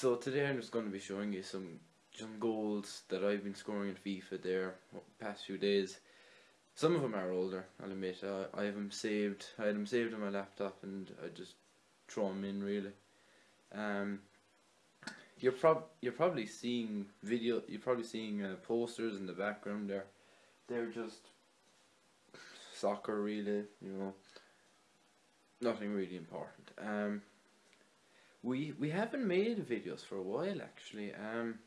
So today I'm just going to be showing you some some goals that I've been scoring in FIFA there the past few days. Some of them are older, I'll admit. I have them saved. I had them saved on my laptop, and I just throw them in really. Um, you're prob you're probably seeing video. You're probably seeing uh, posters in the background there. They're just soccer, really. You know, nothing really important. Um, we we haven't made videos for a while actually. Um,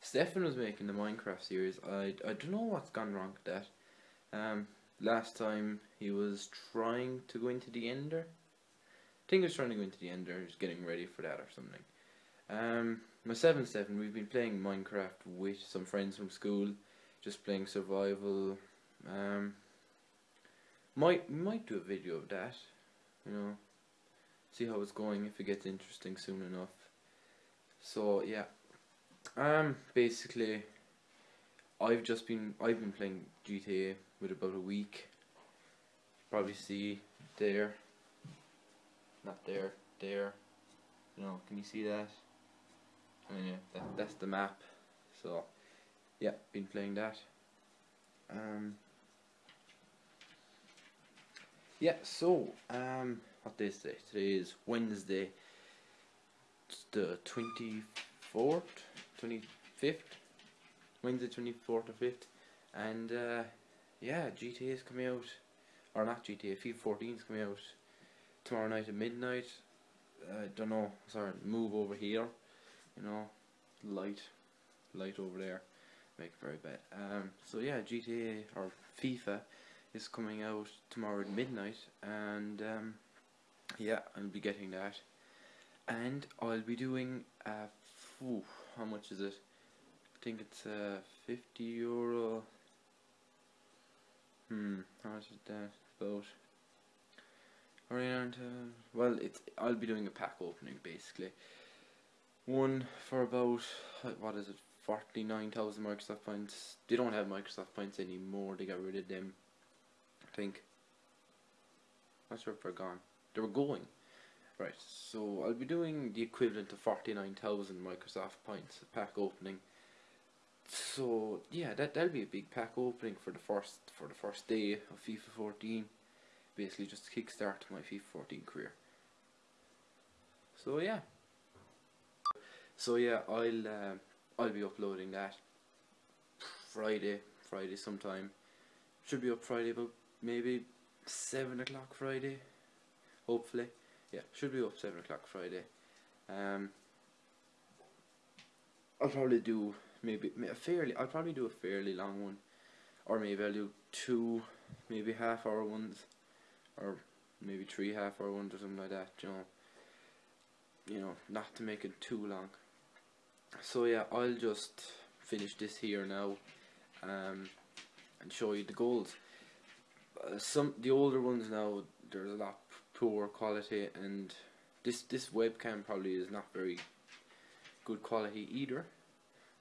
Stefan was making the Minecraft series. I I don't know what's gone wrong with that. Um, last time he was trying to go into the Ender. I think he was trying to go into the Ender. He was getting ready for that or something. Um, my seven seven. We've been playing Minecraft with some friends from school, just playing survival. Um, might might do a video of that, you know see how it's going if it gets interesting soon enough. So yeah, um, basically, I've just been I've been playing GTA with about a week. Probably see there, not there, there. You know, can you see that? And yeah, that, that's the map. So yeah, been playing that. Um. Yeah, so um what day is today? Today is Wednesday, the 24th, 25th, Wednesday 24th or 5th, and uh, yeah, GTA is coming out, or not GTA, FIFA 14 is coming out tomorrow night at midnight, I don't know, sorry, move over here, you know, light, light over there, make it very bad, um, so yeah, GTA, or FIFA, is coming out tomorrow at midnight, and um, yeah I'll be getting that. And I'll be doing uh, phew, how much is it? I think it's uh, 50 euro. Hmm how much is that? About around uh, well it's I'll be doing a pack opening basically. One for about what is it 49,000 Microsoft points. They don't have Microsoft points anymore. They got rid of them I think. Not sure if they're gone they were going. Right, so I'll be doing the equivalent of 49,000 Microsoft points pack opening. So yeah, that that'll be a big pack opening for the first for the first day of FIFA 14. Basically, just kickstart my FIFA 14 career. So yeah. So yeah, I'll uh, I'll be uploading that Friday, Friday sometime. Should be up Friday about maybe seven o'clock Friday hopefully. Yeah, should be up 7 o'clock Friday. Um, I'll probably do maybe a fairly, I'll probably do a fairly long one. Or maybe I'll do two, maybe half hour ones. Or maybe three half hour ones or something like that, you know. You know, not to make it too long. So yeah, I'll just finish this here now. Um, and show you the goals. Uh, some the older ones now there's a lot poor quality and this this webcam probably is not very good quality either.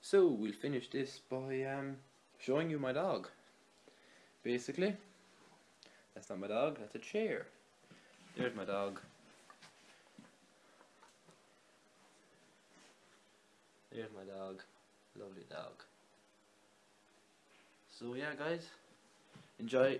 So we'll finish this by um, showing you my dog basically. That's not my dog that's a chair. There's my dog. There's my dog. Lovely dog. So yeah guys. Enjoy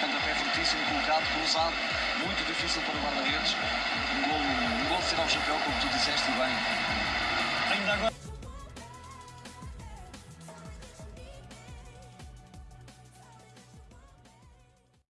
Pontapé fortíssimo colocado, cruzado, muito difícil para o guarda-redes. Um gol, um gol de ser o chapéu, como tu disseste bem. Ainda agora.